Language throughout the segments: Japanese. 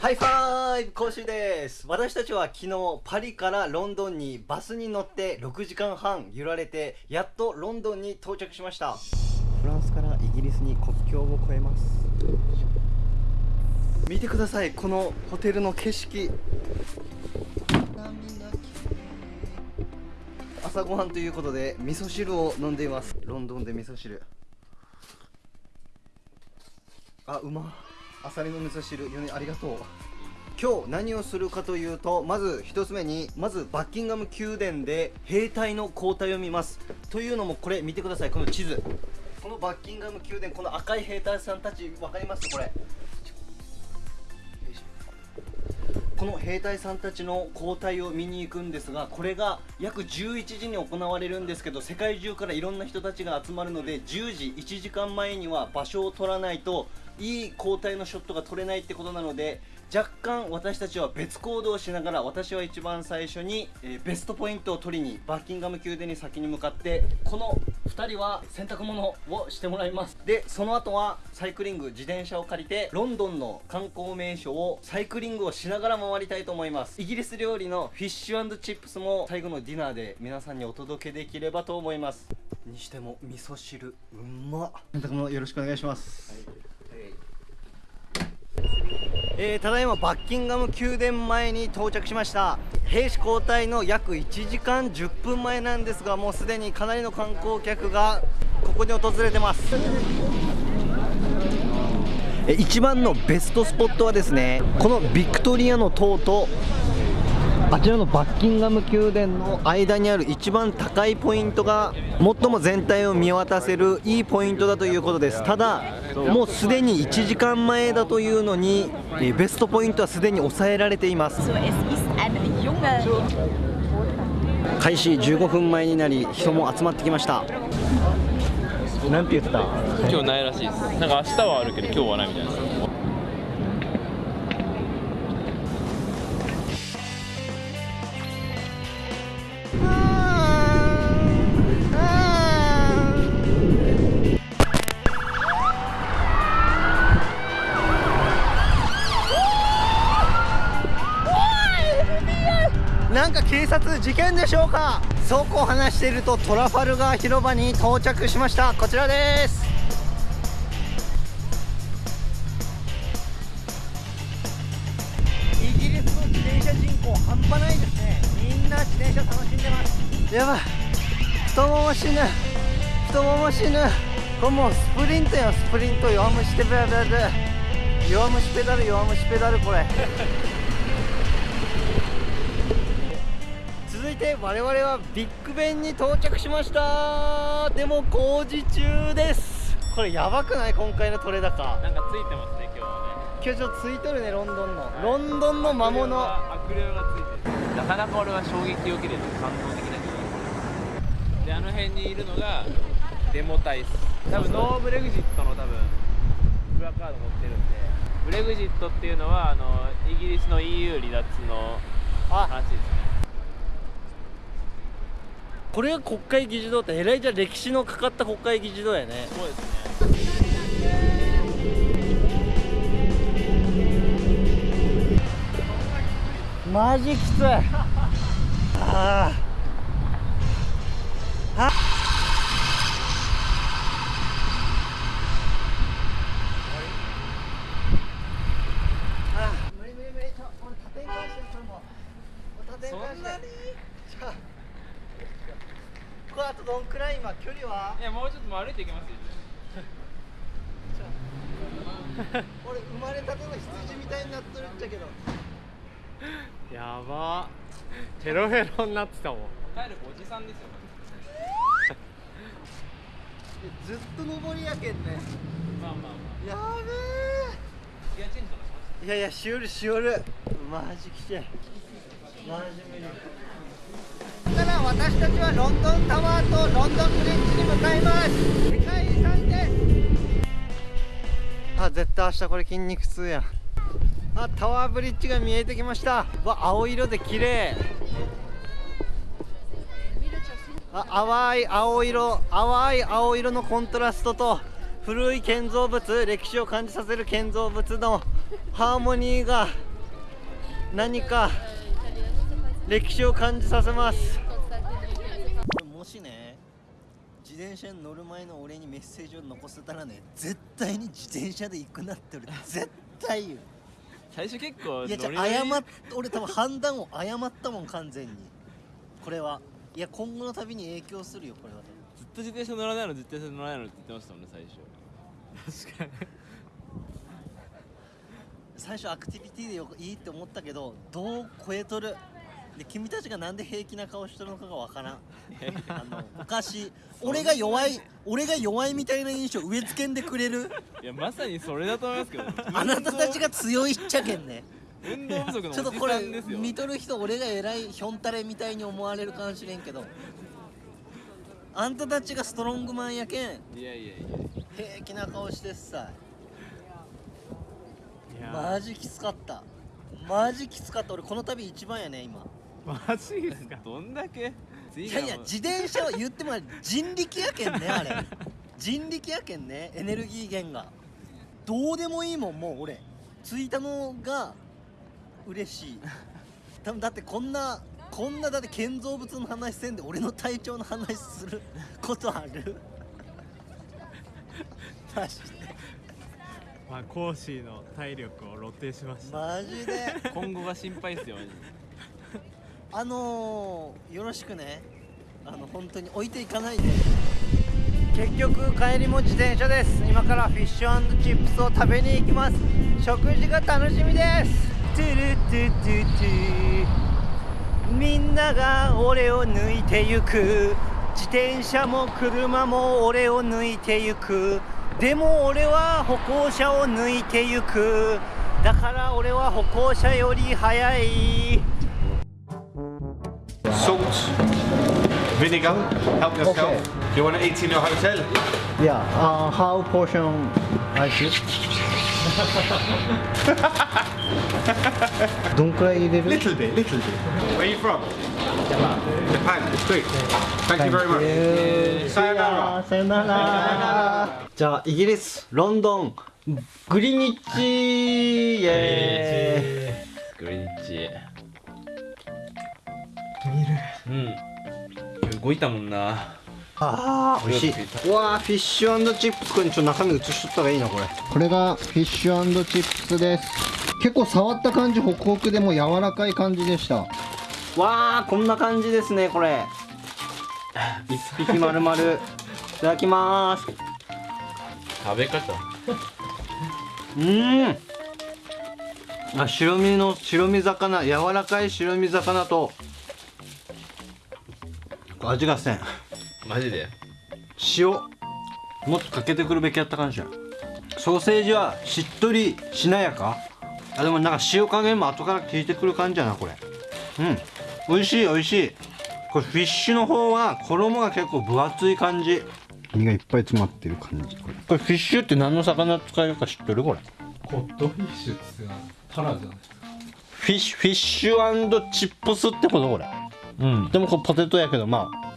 ハイファイブ講習です。私たちは昨日パリからロンドンにバスに乗って6時間半揺られてやっとロンドンに到着しました。フランスからイギリスに国境を越えます。見てくださいこのホテルの景色。朝ごはんということで味噌汁を飲んでいます。ロンドンで味噌汁。あうまアサリの味噌汁よねありがとう。今日何をするかというとまず1つ目にまずバッキンガム宮殿で兵隊の交代を見ます。というのもこれ見てくださいこの地図。このバッキンガム宮殿この赤い兵隊さんたち分かります？これ。この兵隊さんたちの交代を見に行くんですがこれが約11時に行われるんですけど世界中からいろんな人たちが集まるので10時1時間前には場所を取らないといい交代のショットが取れないってことなので若干私たちは別行動をしながら私は一番最初に、えー、ベストポイントを取りにバッキンガム宮殿に先に向かってこの2人は洗濯物をしてもらいます。でその後はサイクリング自転車を借りてロンドンの観光名所をサイクリングをしながら回りたいと思います。イギリス料理のフィッシュチップスも最後のディナーで皆さんにお届けできればと思います。にしても味噌汁うまっ。洗濯物よろしくお願いします、はいえー、ただいまバッキンガム宮殿前に到着しました。兵士交代の約1時間10分前なんですがもうすでにかなりの観光客がここに訪れてます。一番のベストスポットはですねこのビクトリアの塔とあちらのバッキンガム宮殿の間にある一番高いポイントが最も全体を見渡せるいいポイントだということです。ただもうすでに1時間前だというのにベストポイントはすでに抑えられています。開始15分前になり人も集まってきました。なんて言った？今日ないらしいです。なんか明日はあるけど今日はないみたいなんか警察事件でしょうか？そうこう話しているとトラファルガー広場に到着しました。こちらです。イギリスの自転車人口半端ないですね。みんな自転車楽しんでます。やばい。太もも死ぬ。太もも死ぬ。これもうスプリントやスプリント弱虫ペダル弱虫ペダル弱虫ペダルこれ。て我々はビッグベンに到着しました。でも工事中です。これやばくない？今回の取れ高なんかついてますね今日はね。今日ちょっとついとるねロンドンの、はい、ロンドンの魔物。悪霊がついてる。なかなか俺は衝撃を受けてる感動的なであの辺にいるのがデモ隊です。多分ノーブレグジットの多分プラカード持ってるんで。ブレグジットっていうのはあのイギリスの EU 離脱の話ですねこれが国会議事堂ってえらいじゃ歴史のかかった国会議事堂やね。そうですね。マジきつい。ああ。あ。そんなにこあとどんくらい今距離は？いやもうちょっと歩いていきますよ俺生まれたての羊みたいになっとるんじゃけど。やば。ヘロヘロになってたもん。帰るおじさんですよ。ずっと上りやけんね。まあまあまあ。やべえ。ギアチェンジとかします？いやいやしおるしおる。マジきちいマジ無理から私たちはロンドンタワーとロンドンブリッジに向かいます。世界遺産ですあ絶対明日これ筋肉痛や。あタワーブリッジが見えてきました。わ青色で綺麗。あ淡い青色。淡い青色のコントラストと古い建造物歴史を感じさせる建造物のハーモニーが何か歴史を感じさせます。もしね自転車に乗る前の俺にメッセージを残せたらね絶対に自転車で行くなって俺 絶対言う。最初結構いやじゃ謝っ俺多分判断を誤ったもん完全に。これは。いや今後の旅に影響するよこれは。ずっと自転車乗らないの自転車乗らないのって言ってましたもんね最初。確かに。最初アクティビティでよいいって思ったけどどう超えとる？で君たちがなんで平気な顔してるのかがわからん。あのおかしい。俺が弱い俺が弱いみたいな印象植え付けんでくれる。いやまさにそれだと思いますけど。あなたたちが強いっちゃけんね。運動不足のちょっとこれ見とる人俺が偉いひょんたれみたいに思われるかもしれんけど。あんたたちがストロングマンやけん。いやいやいや平気な顔してっさマジきつかった。マジきつかった。俺この旅一番やね今マジですか？どんだけ？いやいや自転車は言っても人力やけんねあれ。人力やけんねエネルギー源が。どうでもいいもんもう俺。着いたのが嬉しい。多分だってこんなこんなだって建造物の話せんで俺の体調の話することある？マジで。まあコーシーの体力を露呈しました。マジで。今後が心配ですよマジであのー、よろしくね。あの本当に置いていかないで。結局帰りも自転車です。今からフィッシュチップスを食べに行きます。食事が楽しみです。トゥルトゥトゥトゥ。みんなが俺を抜いてゆく。自転車も車も俺を抜いてゆく。でも俺は歩行者を抜いてゆく。だから俺は歩行者より速い。Salt, vinegar, help yourself. Do you want to eat in your hotel? Yeah, uh, how portion I should? どんくらい入れる Little bit, little bit. Where are you from? Japan. Great. Thank you very much. Sayonara. さよならじゃあイギリスロンドングリニッチイエグリニッチーイうん。動いたもんな。あー。美味しい。うわーフィッシュチップスこれちょっと中身映しとった方がいいなこれ。これがフィッシュチップスです。結構触った感じホクホクでも柔らかい感じでした。わーこんな感じですねこれ。一匹丸々。いただきます。食べ方。うーん。あ白身の白身魚柔らかい白身魚と味がせん。マジで？塩。もっとかけてくるべきやったかもしれんソーセージはしっとりしなやか。あでもなんか塩加減も後から効いてくる感じやなこれ。うん。美味しい美味しい。これフィッシュの方は衣が結構分厚い感じ。身がいっぱい詰まってる感じこれ。これフィッシュって何の魚使えるか知ってるこれ？コッドフィッシュっていうのはタラじゃない。フィッシュフィッシュチップスってことこれ。うん。でもこれポテトやけどまあ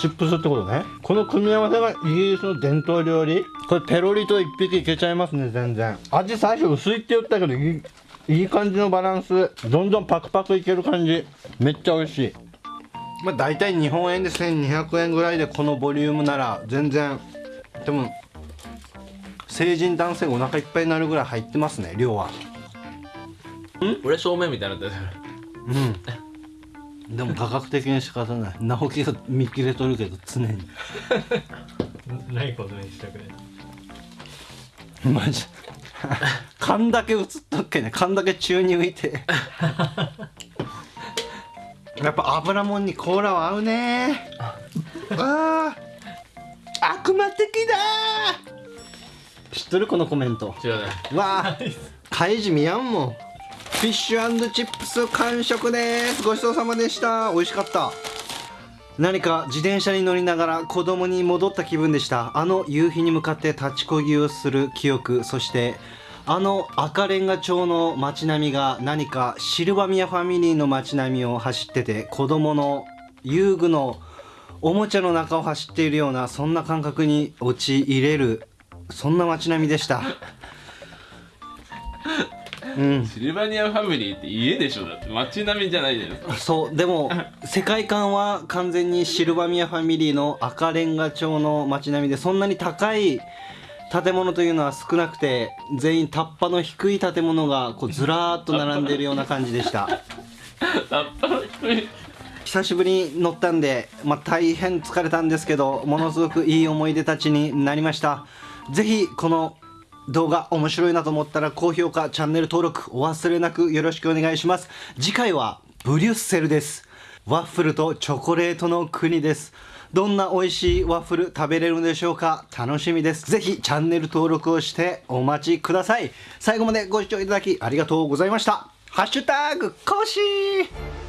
チップスってことね。この組み合わせがイギリスの伝統料理。これペロリと一匹いけちゃいますね全然。味最初薄いって言ったけどいいいい感じのバランス。どんどんパクパクいける感じ。めっちゃ美味しい。まあ大体日本円で1200円ぐらいでこのボリュームなら全然。でも成人男性がお腹いっぱいになるぐらい入ってますね量は。俺正面みたいになってる。うん。でも価格的に仕方ない。直樹が見切れとるけど常に。ないことにしたくないマジ。勘だけ映っとっけね。勘だけ宙に浮いて。やっぱ油もんにコーラは合うね。わあ。悪魔的だ知っとるこのコメント。違うねわあ、カイジ見やんもん。フィッシュチップス完食です。ごちそうさまでした。美味しかった。何か自転車に乗りながら子供に戻った気分でした。あの夕日に向かって立ちこぎをする記憶、そしてあの赤レンガ町の街並みが何かシルバミアファミリーの街並みを走ってて子供の遊具のおもちゃの中を走っているようなそんな感覚に陥れるそんな街並みでした。うん。シルバニアファミリーって家でしょ？だって街並みじゃないじゃないですか。そう。でも世界観は完全にシルバミアファミリーの赤レンガ調の街並みでそんなに高い建物というのは少なくて全員タッパの低い建物がこうずらーっと並んでいるような感じでした。タッパの低い。久しぶりに乗ったんで、まあ、大変疲れたんですけどものすごくいい思い出たちになりました。ぜひこの動画面白いなと思ったら高評価チャンネル登録お忘れなくよろしくお願いします。次回はブリュッセルです。ワッフルとチョコレートの国です。どんな美味しいワッフル食べれるのでしょうか？楽しみです。ぜひチャンネル登録をしてお待ちください。最後までご視聴いただきありがとうございました。ハッシュタグコシー。